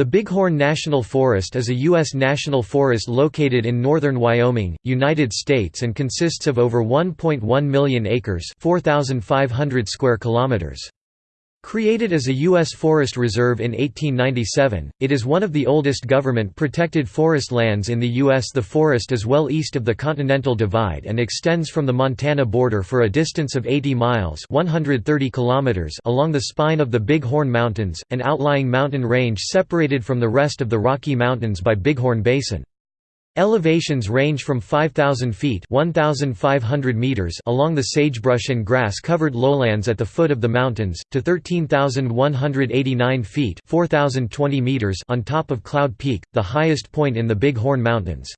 The Bighorn National Forest is a U.S. national forest located in northern Wyoming, United States and consists of over 1.1 million acres 4,500 square kilometers. Created as a U.S. forest reserve in 1897, it is one of the oldest government-protected forest lands in the U.S. The forest is well east of the Continental Divide and extends from the Montana border for a distance of 80 miles 130 kilometers along the spine of the Bighorn Mountains, an outlying mountain range separated from the rest of the Rocky Mountains by Bighorn Basin. Elevations range from 5,000 feet 1,500 meters along the sagebrush and grass-covered lowlands at the foot of the mountains, to 13,189 feet 4,020 meters on top of Cloud Peak, the highest point in the Big Horn Mountains.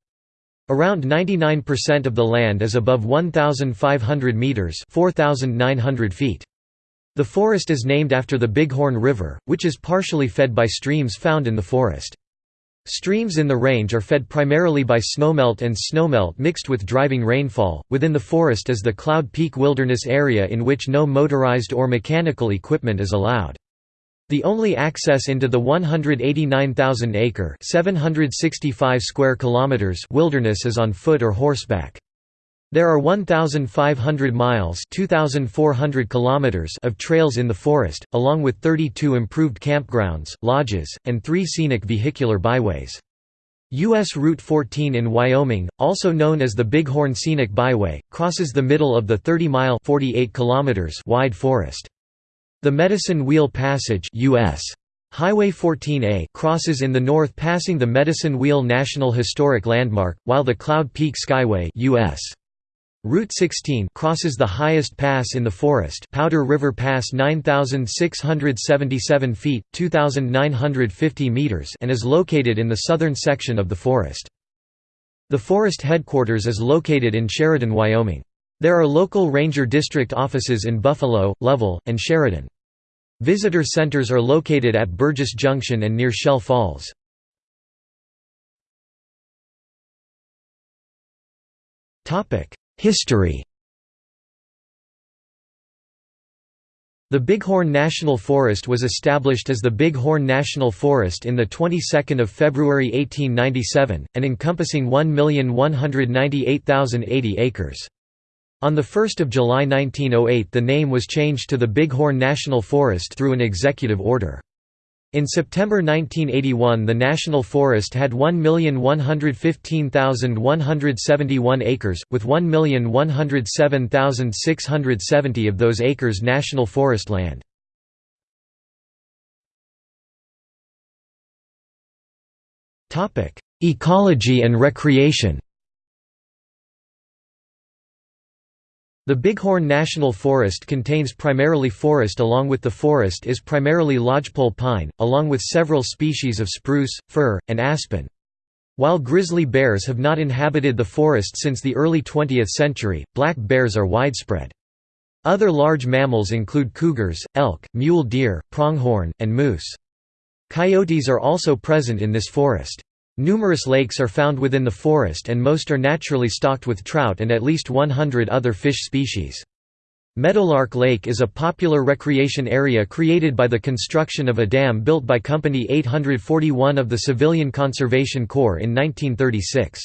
Around 99% of the land is above 1,500 meters 4,900 feet. The forest is named after the Bighorn River, which is partially fed by streams found in the forest. Streams in the range are fed primarily by snowmelt and snowmelt mixed with driving rainfall. Within the forest is the Cloud Peak Wilderness Area in which no motorized or mechanical equipment is allowed. The only access into the 189,000-acre (765 square kilometers) wilderness is on foot or horseback. There are 1,500 miles 2,400 kilometers of trails in the forest, along with 32 improved campgrounds, lodges, and three scenic vehicular byways. U.S. Route 14 in Wyoming, also known as the Bighorn Scenic Byway, crosses the middle of the 30-mile wide forest. The Medicine Wheel Passage US Highway 14A crosses in the north passing the Medicine Wheel National Historic Landmark, while the Cloud Peak Skyway US Route 16 crosses the highest pass in the forest Powder River Pass 9,677 feet 2,950 meters and is located in the southern section of the forest. The forest headquarters is located in Sheridan, Wyoming. There are local ranger district offices in Buffalo, Lovell, and Sheridan. Visitor centers are located at Burgess Junction and near Shell Falls. History The Bighorn National Forest was established as the Bighorn National Forest in the 22nd of February 1897 and encompassing 1,198,080 acres. On 1 July 1908 the name was changed to the Bighorn National Forest through an executive order. In September 1981 the National Forest had 1,115,171 acres, with 1,107,670 of those acres national forest land. Ecology and recreation The Bighorn National Forest contains primarily forest along with the forest is primarily lodgepole pine, along with several species of spruce, fir, and aspen. While grizzly bears have not inhabited the forest since the early 20th century, black bears are widespread. Other large mammals include cougars, elk, mule deer, pronghorn, and moose. Coyotes are also present in this forest. Numerous lakes are found within the forest and most are naturally stocked with trout and at least 100 other fish species. Meadowlark Lake is a popular recreation area created by the construction of a dam built by Company 841 of the Civilian Conservation Corps in 1936.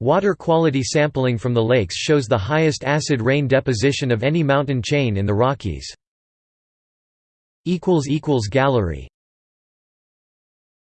Water quality sampling from the lakes shows the highest acid rain deposition of any mountain chain in the Rockies. Gallery